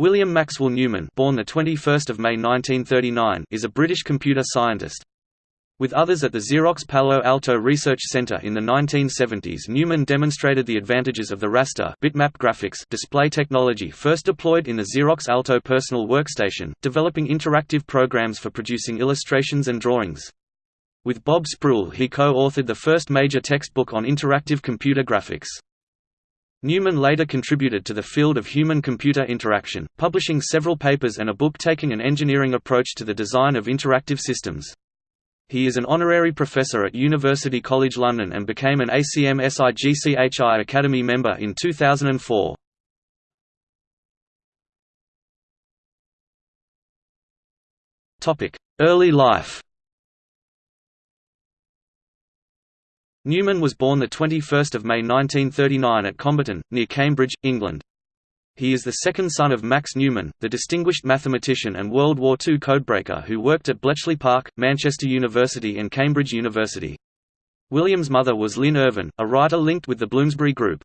William Maxwell Newman born the 21st of May 1939 is a British computer scientist. With others at the Xerox Palo Alto Research Center in the 1970s Newman demonstrated the advantages of the raster bitmap graphics display technology first deployed in the Xerox Alto personal workstation, developing interactive programs for producing illustrations and drawings. With Bob Sproull he co-authored the first major textbook on interactive computer graphics. Newman later contributed to the field of human-computer interaction, publishing several papers and a book taking an engineering approach to the design of interactive systems. He is an honorary professor at University College London and became an ACM SIGCHI Academy member in 2004. Early life Newman was born 21 May 1939 at Comberton, near Cambridge, England. He is the second son of Max Newman, the distinguished mathematician and World War II codebreaker who worked at Bletchley Park, Manchester University and Cambridge University. William's mother was Lyn Irvine, a writer linked with the Bloomsbury Group.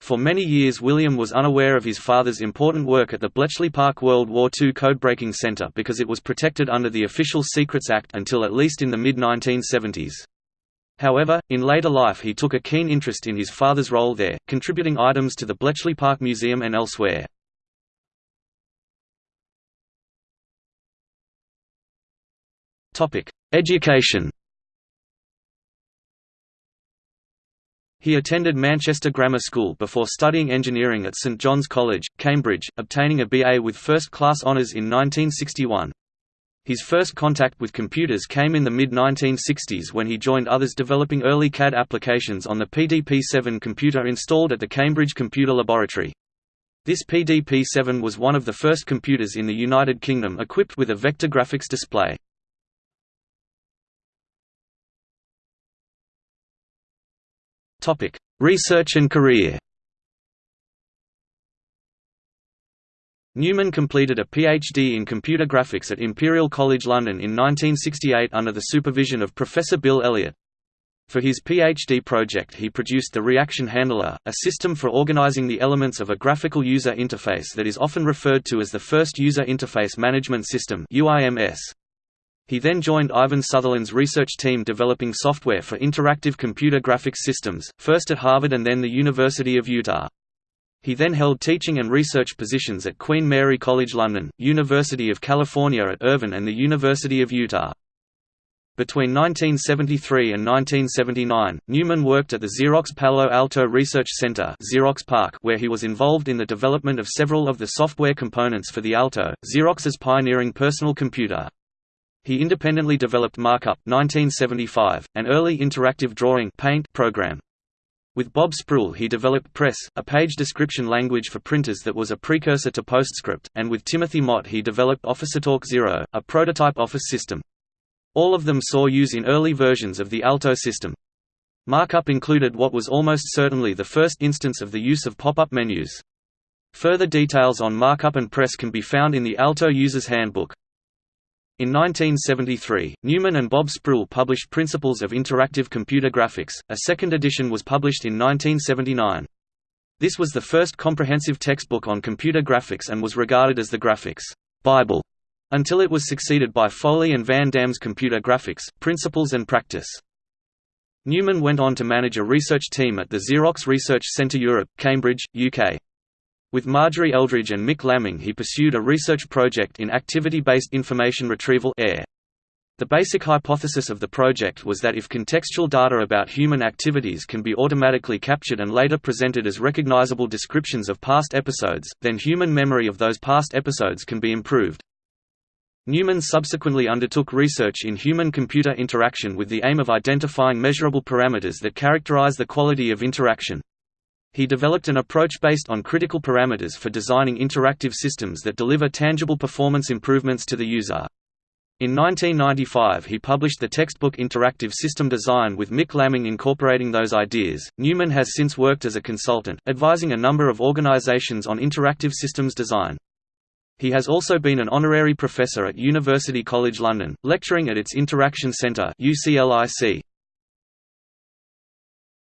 For many years William was unaware of his father's important work at the Bletchley Park World War II Codebreaking Centre because it was protected under the Official Secrets Act until at least in the mid-1970s. However, in later life he took a keen interest in his father's role there, contributing items to the Bletchley Park Museum and elsewhere. Education He attended Manchester Grammar School before studying engineering at St John's College, Cambridge, obtaining a BA with first-class honours in 1961. His first contact with computers came in the mid-1960s when he joined others developing early CAD applications on the PDP-7 computer installed at the Cambridge Computer Laboratory. This PDP-7 was one of the first computers in the United Kingdom equipped with a vector graphics display. Research and career Newman completed a PhD in computer graphics at Imperial College London in 1968 under the supervision of Professor Bill Elliott. For his PhD project he produced the Reaction Handler, a system for organizing the elements of a graphical user interface that is often referred to as the first User Interface Management System He then joined Ivan Sutherland's research team developing software for interactive computer graphics systems, first at Harvard and then the University of Utah. He then held teaching and research positions at Queen Mary College London, University of California at Irvine and the University of Utah. Between 1973 and 1979, Newman worked at the Xerox Palo Alto Research Center Xerox PARC where he was involved in the development of several of the software components for the Alto, Xerox's pioneering personal computer. He independently developed Markup 1975, an early interactive drawing paint program. With Bob Sproull he developed Press, a page description language for printers that was a precursor to PostScript, and with Timothy Mott he developed OfficeTalk Zero, a prototype Office system. All of them saw use in early versions of the Alto system. Markup included what was almost certainly the first instance of the use of pop-up menus. Further details on markup and press can be found in the Alto User's Handbook. In 1973, Newman and Bob Sproull published Principles of Interactive Computer Graphics, a second edition was published in 1979. This was the first comprehensive textbook on computer graphics and was regarded as the graphics Bible until it was succeeded by Foley and Van Dam's Computer Graphics, Principles and Practice. Newman went on to manage a research team at the Xerox Research Centre Europe, Cambridge, UK. With Marjorie Eldridge and Mick Lamming he pursued a research project in activity-based information retrieval AIR. The basic hypothesis of the project was that if contextual data about human activities can be automatically captured and later presented as recognizable descriptions of past episodes, then human memory of those past episodes can be improved. Newman subsequently undertook research in human-computer interaction with the aim of identifying measurable parameters that characterize the quality of interaction. He developed an approach based on critical parameters for designing interactive systems that deliver tangible performance improvements to the user. In 1995 he published the textbook Interactive System Design with Mick Lamming incorporating those ideas. Newman has since worked as a consultant, advising a number of organizations on interactive systems design. He has also been an honorary professor at University College London, lecturing at its Interaction Centre UCLIC.